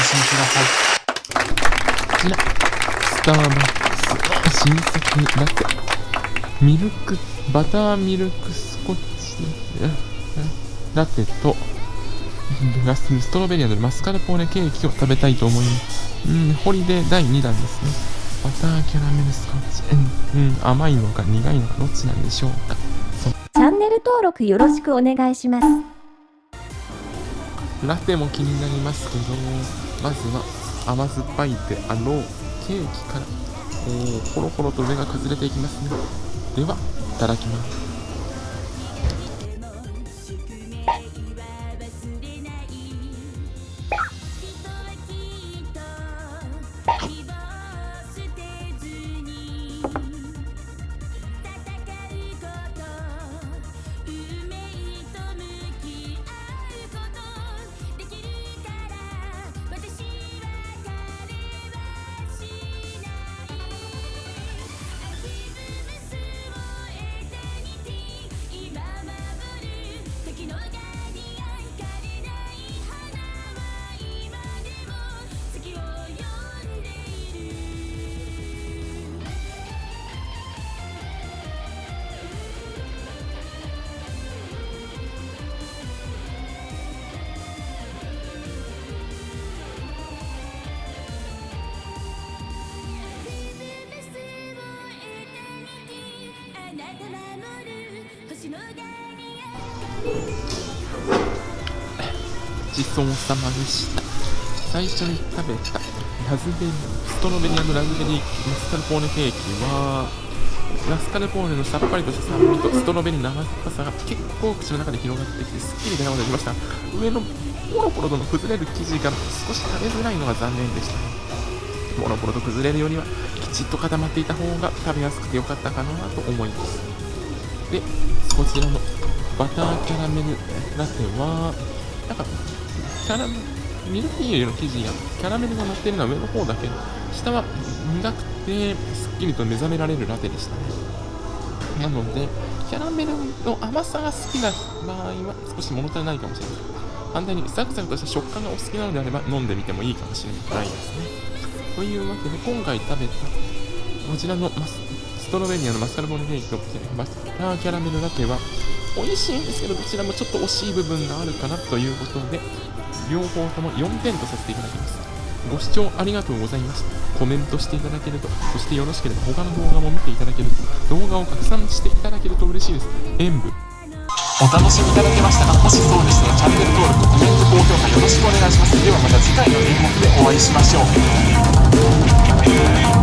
ださいこちらスターバックス新作ラテミルクバターミルクスコッチ。ラテとラスストロベリアのマスカルポーネケーキを食べたいと思いますうんホリデー第2弾ですね。バターキャラメルスコッチ。うん、うん、甘いのか苦いのかどっちなんでしょうか。チャンネル登録よろしくお願いします。ラテも気になりますけどまずは甘酸っぱいであろうケーキからおほろほろと上が崩れていきますね。ではいただきます。ちそうさまでした。最初に食べた。ラズベリーストロベリーラズベリーマスカルポーネケーキはマスカルポーネのさっぱりとした酸味とストロベリーの甘っぱさが結構口の中で広がってきてすっきり出ながらきました。上のポロポロとの崩れる生地が少し食べづらいのが残念でした。ねポロポロと崩れるよりはきちっと固まっていた方が食べやすくてよかったかなと思います。でこちらのバターキャラメルラテはなんかキャラミルフィーユの生地がキャラメルが乗ってるのは上の方だけ下は苦くてすっきりと目覚められるラテでしたね。なのでキャラメルの甘さが好きな場合は少し物足りないかもしれない。反対にサクサクとした食感がお好きなのであれば飲んでみてもいいかもしれないですね。というわけで今回食べたこちらのマスストロベリアのマスカルポーネケーキとバターキャラメルラテは美味しいんですけどどちらもちょっと惜しい部分があるかなということで両方とも4点とさせていただきますご視聴ありがとうございましたコメントしていただけるとそしてよろしければ他の動画も見ていただけると動画を拡散していただけると嬉しいです演舞お楽しみいただけましたかもしそうでしたらチャンネル登録コメント高評価よろしくお願いしますではまた次回の演目でお会いしましょう